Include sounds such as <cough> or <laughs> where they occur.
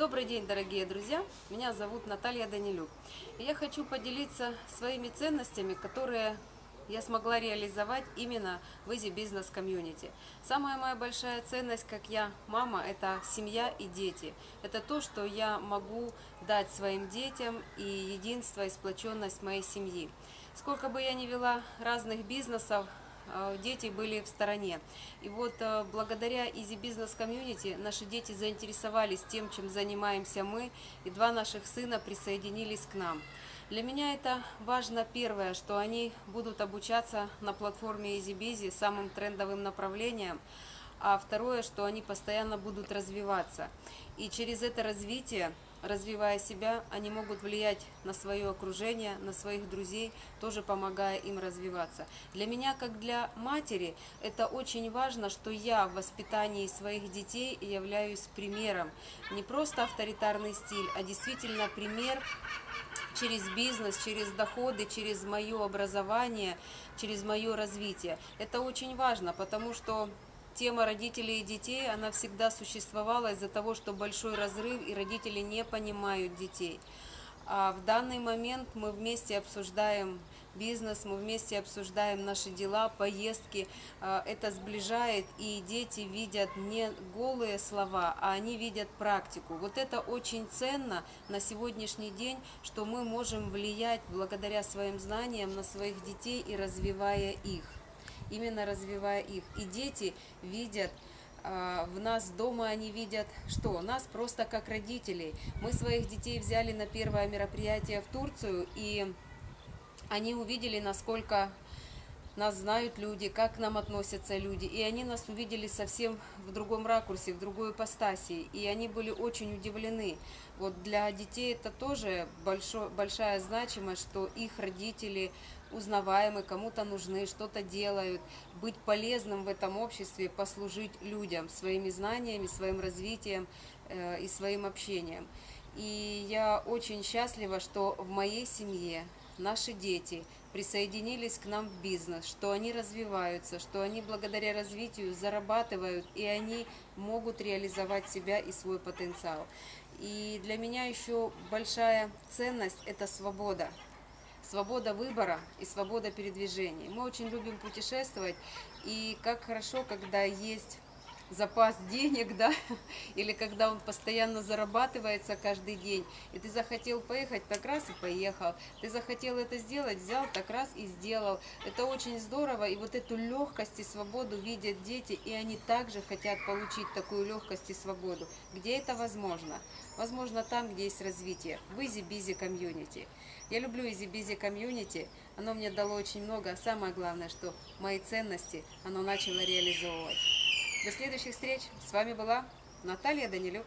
Добрый день, дорогие друзья! Меня зовут Наталья Данилюк. И я хочу поделиться своими ценностями, которые я смогла реализовать именно в Easy Business Community. Самая моя большая ценность, как я, мама, это семья и дети. Это то, что я могу дать своим детям и единство и сплоченность моей семьи. Сколько бы я ни вела разных бизнесов, дети были в стороне. И вот э, благодаря Easy Business Community наши дети заинтересовались тем, чем занимаемся мы, и два наших сына присоединились к нам. Для меня это важно первое, что они будут обучаться на платформе EasyBizy самым трендовым направлением, а второе, что они постоянно будут развиваться. И через это развитие развивая себя, они могут влиять на свое окружение, на своих друзей, тоже помогая им развиваться. Для меня, как для матери, это очень важно, что я в воспитании своих детей являюсь примером. Не просто авторитарный стиль, а действительно пример через бизнес, через доходы, через мое образование, через мое развитие. Это очень важно, потому что тема родителей и детей, она всегда существовала из-за того, что большой разрыв и родители не понимают детей. А в данный момент мы вместе обсуждаем бизнес, мы вместе обсуждаем наши дела, поездки. А, это сближает, и дети видят не голые слова, а они видят практику. Вот это очень ценно на сегодняшний день, что мы можем влиять благодаря своим знаниям на своих детей и развивая их именно развивая их. И дети видят а, в нас дома они видят, что нас просто как родителей. Мы своих детей взяли на первое мероприятие в Турцию, и они увидели, насколько нас знают люди, как к нам относятся люди. И они нас увидели совсем в другом ракурсе, в другой ипостаси. И они были очень удивлены. Вот для детей это тоже большой, большая значимость, что их родители узнаваемы, кому-то нужны, что-то делают. Быть полезным в этом обществе, послужить людям своими знаниями, своим развитием э, и своим общением. И я очень счастлива, что в моей семье наши дети присоединились к нам в бизнес, что они развиваются, что они благодаря развитию зарабатывают, и они могут реализовать себя и свой потенциал. И для меня еще большая ценность – это свобода. Свобода выбора и свобода передвижения. Мы очень любим путешествовать, и как хорошо, когда есть запас денег, <laughs> да, или когда он постоянно зарабатывается каждый день, и ты захотел поехать, так раз и поехал, ты захотел это сделать, взял, так раз и сделал. Это очень здорово, и вот эту легкость и свободу видят дети, и они также хотят получить такую легкость и свободу. Где это возможно? Возможно там, где есть развитие, в Busy Community. Я люблю Busy Community, оно мне дало очень много, а самое главное, что мои ценности оно начало реализовывать. До следующих встреч. С вами была Наталья Данилюк.